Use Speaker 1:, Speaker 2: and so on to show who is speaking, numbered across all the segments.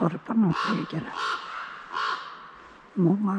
Speaker 1: കുറപ്പം നോക്കിയിരിക്കണം മൂങ്ങ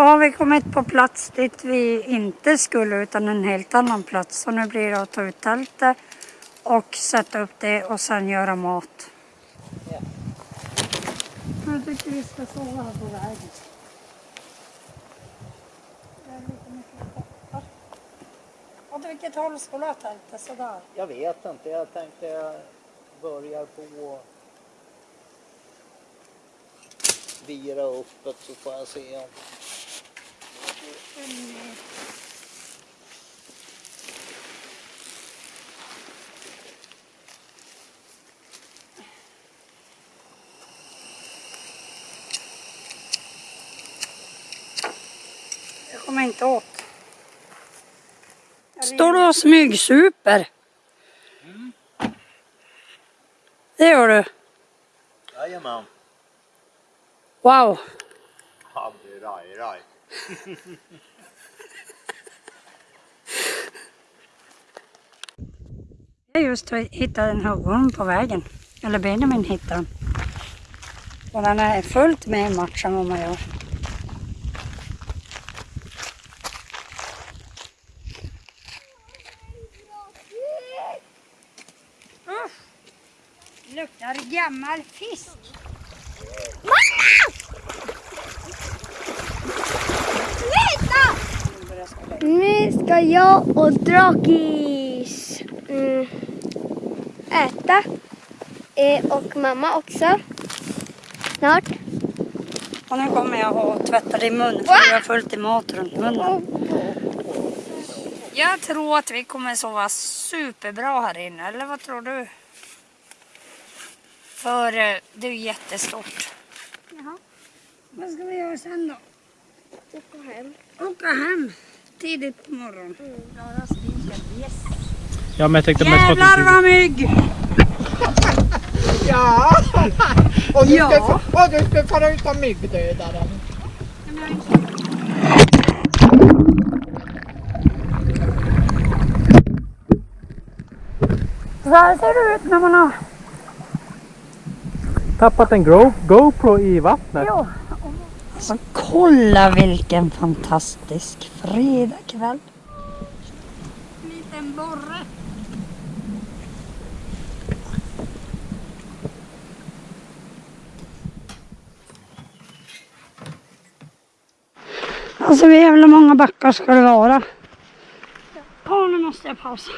Speaker 1: har vi kommit på plats dit vi inte skulle utan en helt annan plats. Så nu blir det att ta ut tältet och sätta upp det och sen göra mat. Jag tycker vi ska sova här på vägen. Det. Åt vilket håll du ha tältet? Sådär?
Speaker 2: Jag vet inte, jag tänkte jag börjar på vira uppåt så får jag se om...
Speaker 1: Jag kommer inte åt. Står du och smygsuper? Det gör du?
Speaker 2: Jajamän.
Speaker 1: Wow!
Speaker 2: Raj, raj.
Speaker 1: Jag har just hittat en huggorm på vägen. Eller Benjamin hittade den. Och den är fullt med i matchen vad man gör. Usch! Luktar gammal fisk.
Speaker 3: Nu ska jag och Drakis mm, äta. Eh, och mamma också. Snart.
Speaker 1: Och nu kommer jag att tvätta din mun för jag har fullt i mat runt munnen. Jag tror att vi kommer sova superbra här inne, eller vad tror du? För eh, det är ju jättestort.
Speaker 3: Jaha.
Speaker 1: Vad ska vi göra sen då?
Speaker 3: Åka hem.
Speaker 1: Åka hem tidigt på morgonen.
Speaker 4: Ja, men jag tänkte mest på att
Speaker 1: Jävlar vad mygg!
Speaker 5: Ja! Och du,
Speaker 1: Ja.
Speaker 5: ska, och du ska fara ut av myggdödaren.
Speaker 1: Så här ser det ut när man har...
Speaker 4: tappat en Go- GoPro i vattnet.
Speaker 1: Ja. Så kolla vilken fantastisk fredagkväll. En liten borre. Alltså hur jävla många backar ska det vara? Ja, nu måste jag pausa.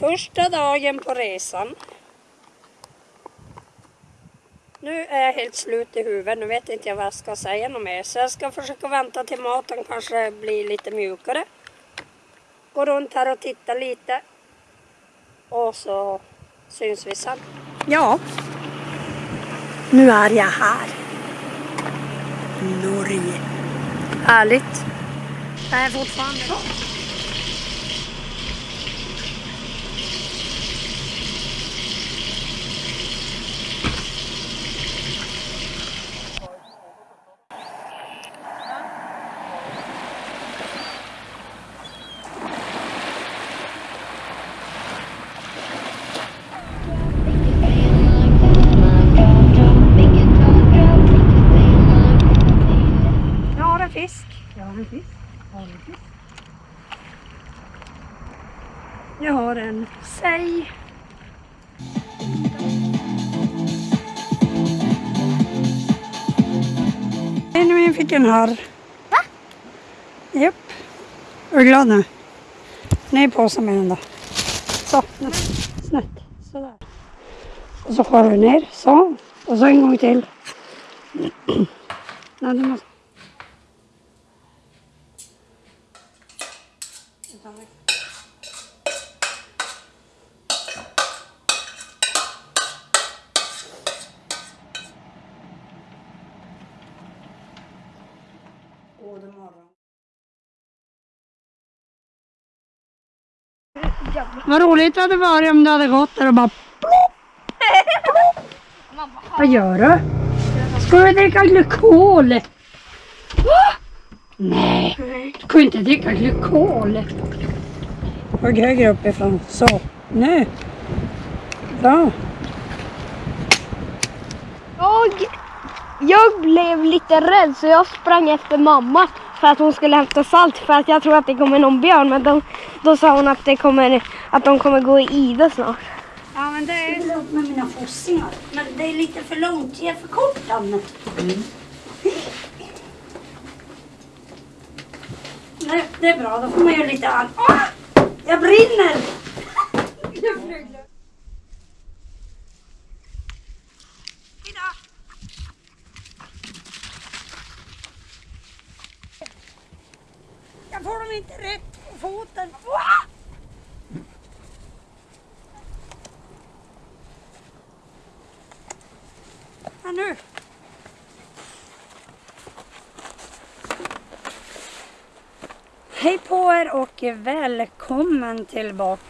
Speaker 1: Första dagen på resan. Nu är jag helt slut i huvudet. Nu vet inte jag vad jag ska säga något mer. Så jag ska försöka vänta till maten kanske blir lite mjukare. Gå runt här och titta lite. Och så syns vi sen. Ja. Nu är jag här. Norge. Härligt. Jag är fortfarande Jag Benjamin fick en harr. Va? Japp. Är du glad nu? Ner i påsen med den då. Så, nu. snett. Sådär. Och så skär du ner. Så. Och så en gång till. Nej, du måste... Vad roligt det hade varit om du hade gått där och bara plopp. Vad gör du? Ska du dricka glykol? Va? Nej, du kan inte dricka glykol. Hög högre uppifrån. Så, nu. Bra.
Speaker 3: Jag, jag blev lite rädd så jag sprang efter mamma för att hon skulle hämta salt för att jag tror att det kommer någon björn men då, då sa hon att, det kommer, att de kommer gå i ide snart.
Speaker 1: Ja, men det är lugnt med mina fossingar. Men det är lite för långt. Jag är för kort, Danne. Nej, det är bra. Då får man göra lite annat. Ah! Jag brinner! Jag Jag får de inte rätt på foten. Va? Ja, nu. Hej på er och välkommen tillbaka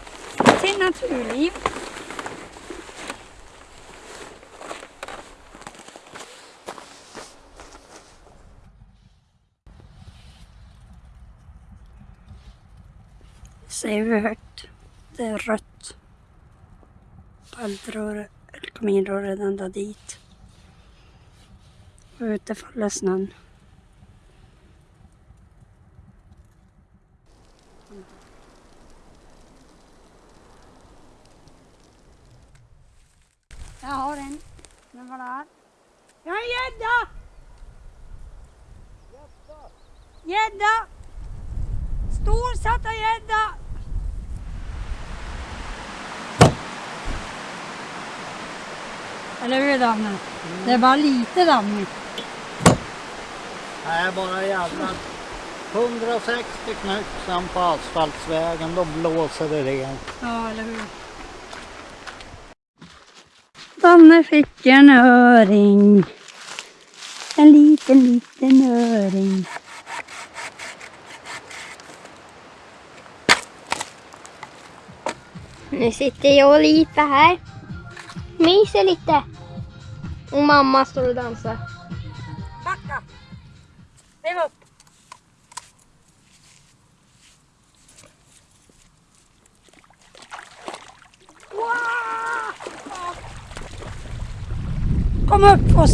Speaker 1: till Naturliv. Säger vi högt. Det är rött. På eldröret, kaminröret ända dit. Och ute faller snön. Jag har en. Den var där. Jag har en gädda! Gädda! Storsatta gädda! Eller hur Danne? Det är bara lite Danne.
Speaker 2: Nej, bara jävla 160 knycksan på asfaltsvägen, då blåser det rent.
Speaker 1: Ja, eller hur? Danne fick en öring. En liten, liten öring.
Speaker 3: Nu sitter jag och Lita här. Myser lite. Och mamma står och dansar.
Speaker 1: Backa! Riv upp! Wow! Kom upp och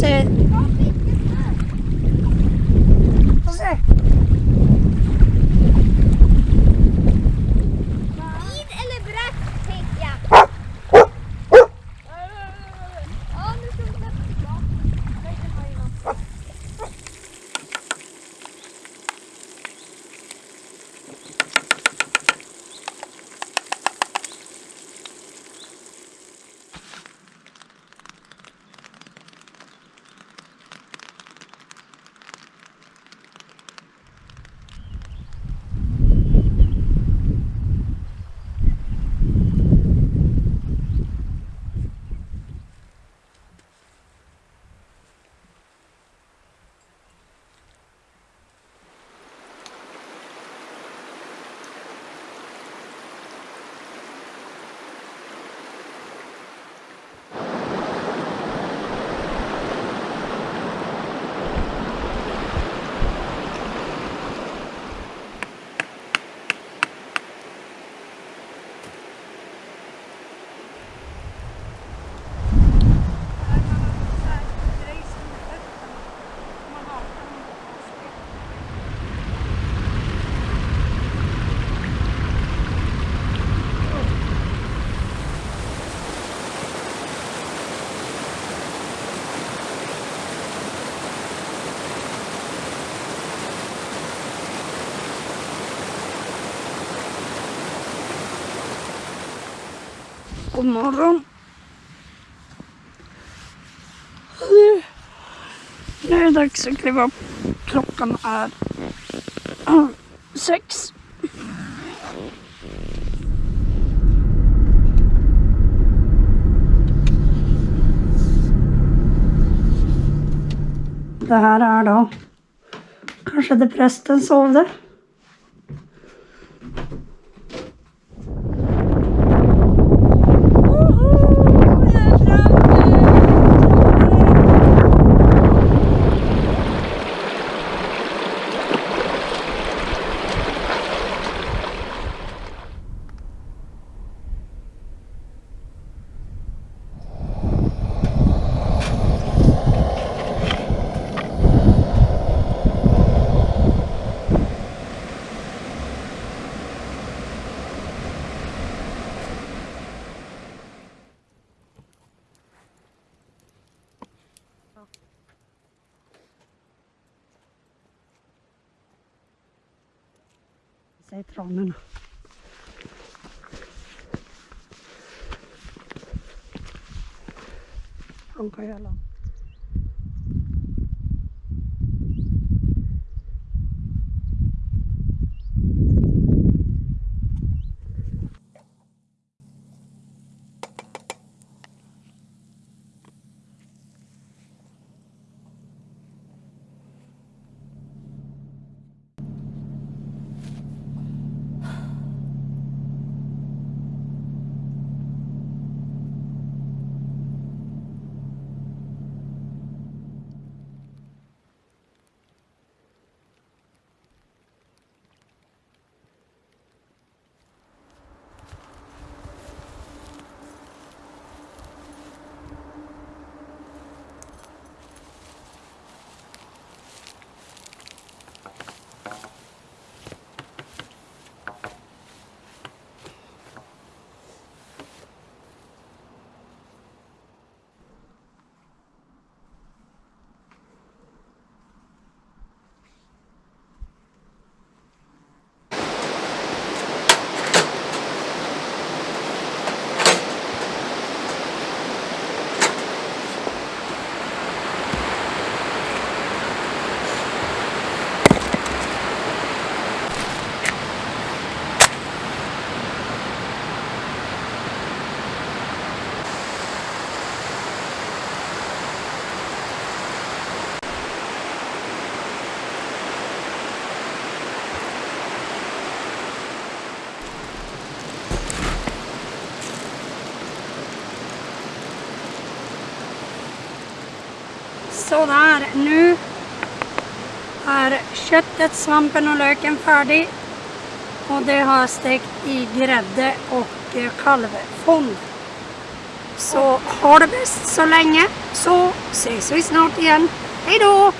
Speaker 1: God morgon. Nu är det dags att kliva upp. Klockan är sex. Det här är då kanske där prästen sovde. Zeitraum. Không có lòng. Sådär, nu är köttet, svampen och löken färdig. Och det har jag stekt i grädde och eh, kalvfond. Så ha det bäst så länge så ses vi snart igen. Hej då!